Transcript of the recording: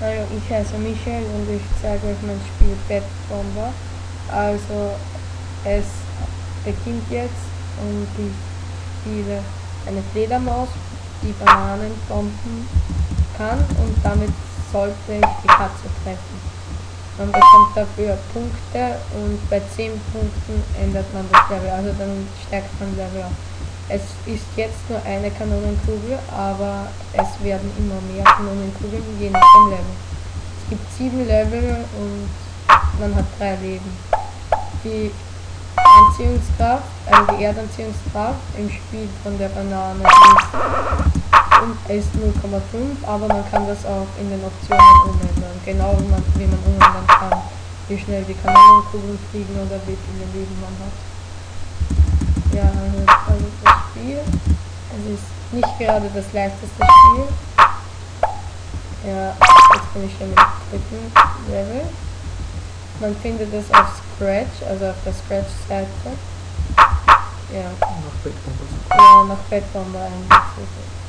Hallo, ich heiße Michael und ich zeige euch mein Spiel Bad Bomber. Also, es beginnt jetzt und ich spiele eine Fledermaus, die Bananen bomben kann und damit sollte ich die Katze treffen. Man bekommt dafür Punkte und bei 10 Punkten ändert man das Level, also dann steigt man Level auf. Es ist jetzt nur eine Kanonenkugel, aber es werden immer mehr Kanonenkugeln, je nach dem Level. Es gibt sieben Level und man hat drei Leben. Die Anziehungskraft, also die Erdanziehungskraft im Spiel von der Banane ist, ist 0,5, aber man kann das auch in den Optionen umändern. Genau wie man, wie man umändern kann, wie schnell die Kanonenkugeln fliegen oder wie viele Leben man hat. Ja, also Spiel. Es ist nicht gerade das leichteste Spiel. Ja, jetzt bin ich schon im dritten Level. Man findet es auf Scratch, also auf der Scratch-Seite. Ja. Nach Bettbomber. Ja, nach Bettbomber eigentlich.